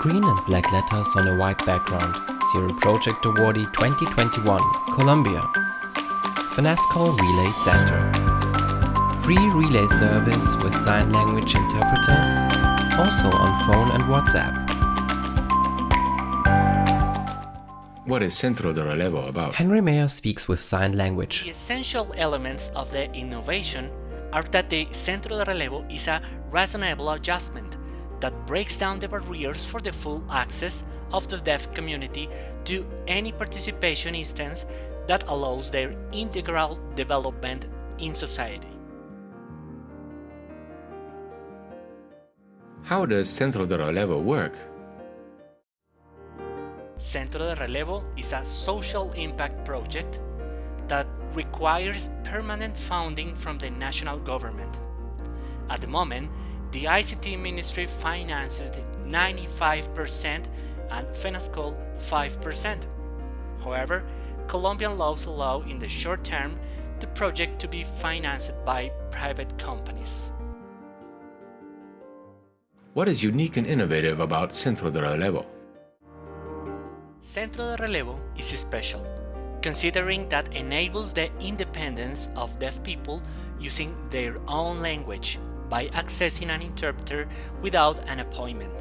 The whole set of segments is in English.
Green and black letters on a white background. Zero Project Awardee 2021, Colombia. FENASCOL Relay Center. Free relay service with sign language interpreters, also on phone and WhatsApp. What is Centro de Relevo about? Henry Mayer speaks with sign language. The essential elements of the innovation are that the Centro de Relevo is a reasonable adjustment that breaks down the barriers for the full access of the deaf community to any participation instance that allows their integral development in society. How does Centro de Relevo work? Centro de Relevo is a social impact project that requires permanent funding from the national government. At the moment, the ICT Ministry finances the 95% and FENASCOL 5%. However, Colombian laws allow in the short term the project to be financed by private companies. What is unique and innovative about Centro de Relevo? Centro de Relevo is special, considering that enables the independence of deaf people using their own language by accessing an interpreter without an appointment.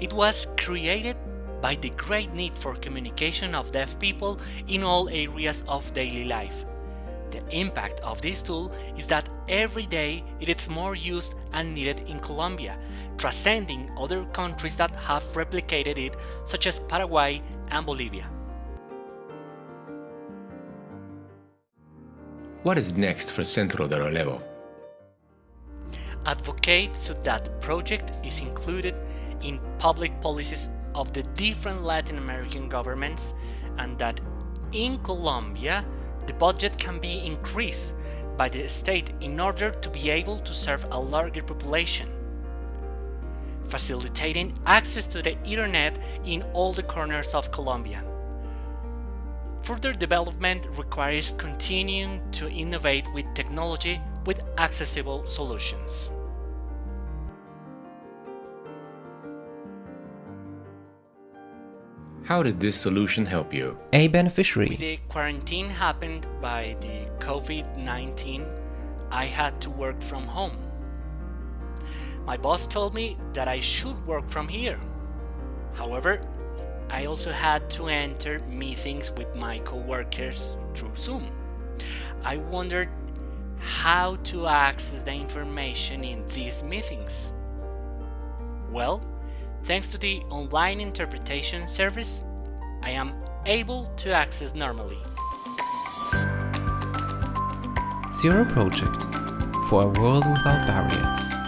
It was created by the great need for communication of deaf people in all areas of daily life. The impact of this tool is that every day it is more used and needed in Colombia, transcending other countries that have replicated it such as Paraguay and Bolivia. What is next for Centro de Relevo? Advocate so that the project is included in public policies of the different Latin American governments and that in Colombia the budget can be increased by the state in order to be able to serve a larger population, facilitating access to the internet in all the corners of Colombia. Further development requires continuing to innovate with technology with accessible solutions. How did this solution help you? A beneficiary. The quarantine happened by the COVID-19. I had to work from home. My boss told me that I should work from here. However, I also had to enter meetings with my coworkers through Zoom. I wondered how to access the information in these meetings. Well, thanks to the online interpretation service, I am able to access normally. Zero Project for a world without barriers.